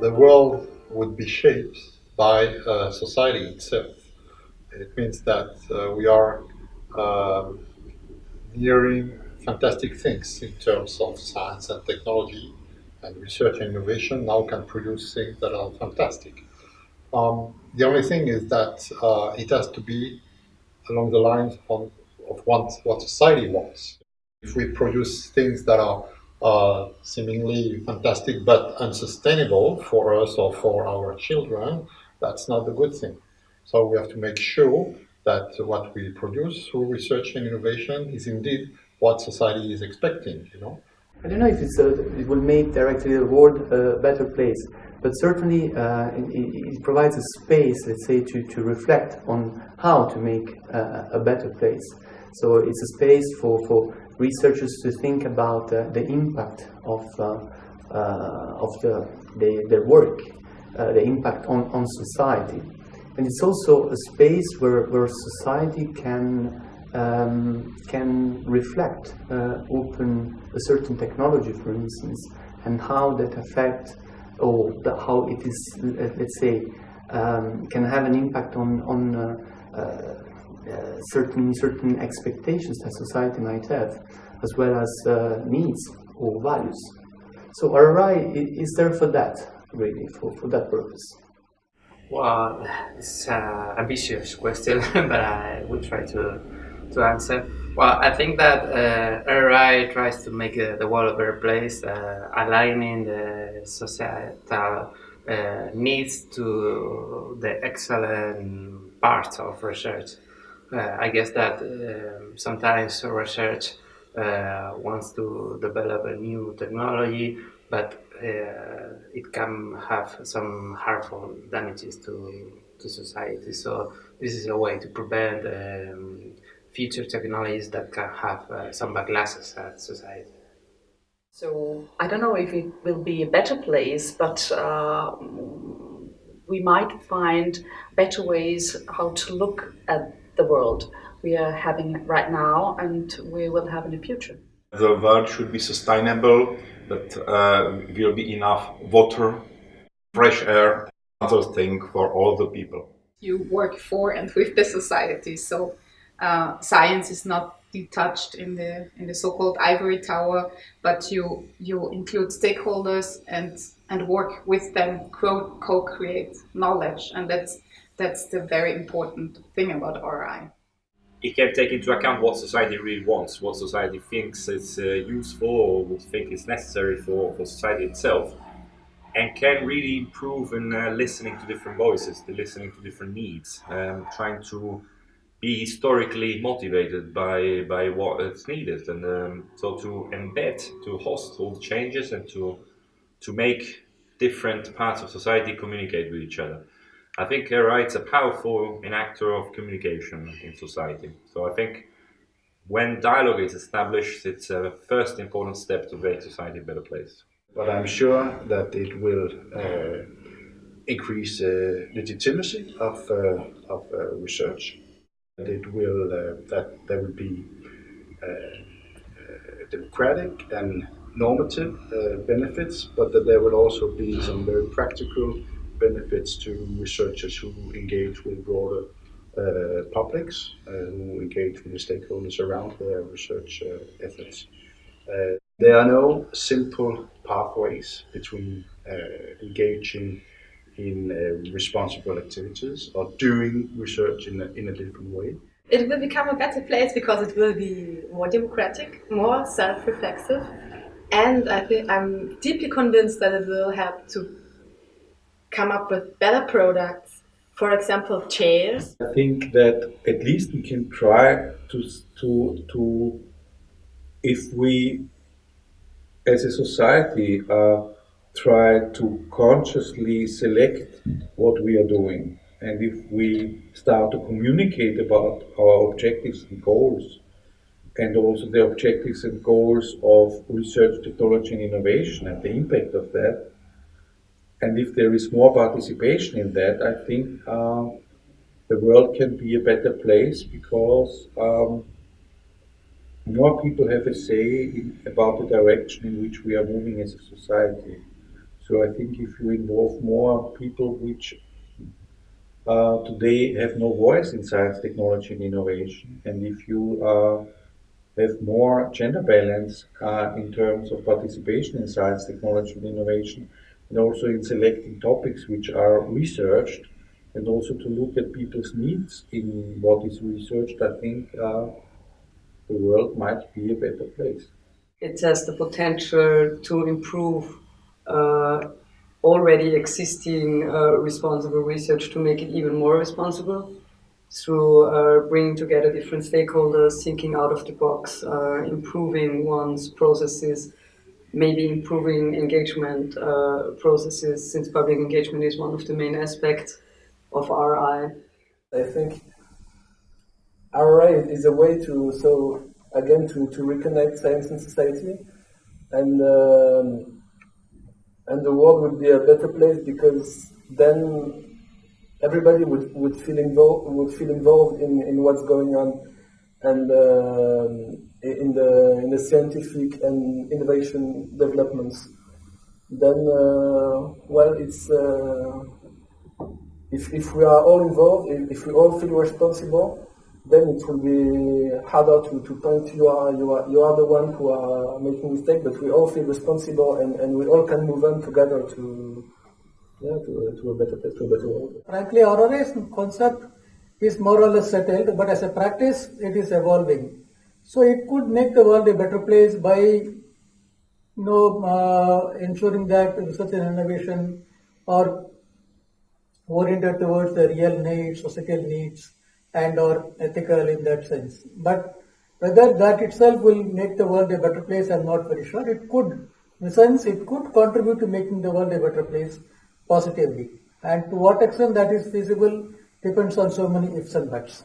the world would be shaped by uh, society itself. It means that uh, we are um, nearing fantastic things in terms of science and technology and research and innovation now can produce things that are fantastic. Um, the only thing is that uh, it has to be along the lines of, of what, what society wants. If we produce things that are uh, seemingly fantastic but unsustainable for us or for our children, that's not a good thing. So we have to make sure that what we produce through research and innovation is indeed what society is expecting, you know. I don't know if a, it will make directly the world a better place, but certainly uh, it, it, provides a space, let's say, to, to reflect on how to make uh, a better place. So it's a space for, for researchers to think about uh, the impact of, uh, uh, of the, the, their work, uh, the impact on, on society. And it's also a space where, where society can um, can reflect, open a certain technology, for instance, and how that affect, or how it is, let's say, um, can have an impact on on uh, certain certain expectations that society might have, as well as uh, needs or values. So RRI is there for that, really, for, for that purpose. Well, it's an ambitious question, but I will try to to answer. Well, I think that uh, RRI tries to make uh, the world a better place, uh, aligning the societal uh, needs to the excellent parts of research. Uh, I guess that um, sometimes research uh, wants to develop a new technology, but it can have some harmful damages to, to society. So this is a way to prevent um, future technologies that can have uh, some backlashes at society. So I don't know if it will be a better place, but uh, we might find better ways how to look at the world we are having right now and we will have in the future. The world should be sustainable, that uh, will be enough water, fresh air, other thing for all the people. You work for and with the society, so uh, science is not detached in the in the so-called ivory tower, but you you include stakeholders and and work with them, co-create knowledge, and that's that's the very important thing about RI it can take into account what society really wants, what society thinks is uh, useful or would think is necessary for, for society itself, and can really improve in uh, listening to different voices, listening to different needs, um, trying to be historically motivated by by what is needed, and um, so to embed, to host all the changes, and to to make different parts of society communicate with each other. I think uh, it's a powerful enactor of communication in society. So I think when dialogue is established, it's a first important step to make society a better place. But I'm sure that it will uh, increase uh, legitimacy of, uh, of uh, research. It will, uh, that there will be democratic and normative benefits, but that there will also be some very practical benefits to researchers who engage with broader uh, publics, who engage with the stakeholders around their research uh, efforts. Uh, there are no simple pathways between uh, engaging in responsible activities or doing research in a, in a different way. It will become a better place because it will be more democratic, more self-reflexive, and I think I'm deeply convinced that it will help to come up with better products, for example, chairs? I think that at least we can try to, to, to if we as a society uh, try to consciously select what we are doing and if we start to communicate about our objectives and goals and also the objectives and goals of research, technology and innovation and the impact of that, and if there is more participation in that, I think uh, the world can be a better place because um, more people have a say in, about the direction in which we are moving as a society. So I think if you involve more people which uh, today have no voice in science, technology, and innovation, and if you uh, have more gender balance uh, in terms of participation in science, technology, and innovation, and also in selecting topics which are researched, and also to look at people's needs in what is researched, I think uh, the world might be a better place. It has the potential to improve uh, already existing uh, responsible research to make it even more responsible through uh, bringing together different stakeholders, thinking out of the box, uh, improving one's processes, maybe improving engagement uh, processes, since public engagement is one of the main aspects of RI. I think RI is a way to, so again, to, to reconnect science and society, and um, and the world would be a better place because then everybody would, would feel involved would feel involved in, in what's going on and uh, in the in the scientific and innovation developments. Then, uh, well, it's uh, if if we are all involved, if, if we all feel responsible, then it will be harder to, to point you are you are you are the one who are making mistake, but we all feel responsible and, and we all can move on together to yeah, to, to a better place, to a better world. Frankly, RRI's concept is more or less settled, but as a practice, it is evolving. So it could make the world a better place by, you know, uh, ensuring that research and innovation are oriented towards the real needs, societal needs, and or ethical in that sense. But whether that itself will make the world a better place, I'm not very sure. It could, in a sense, it could contribute to making the world a better place positively. And to what extent that is feasible depends on so many ifs and buts.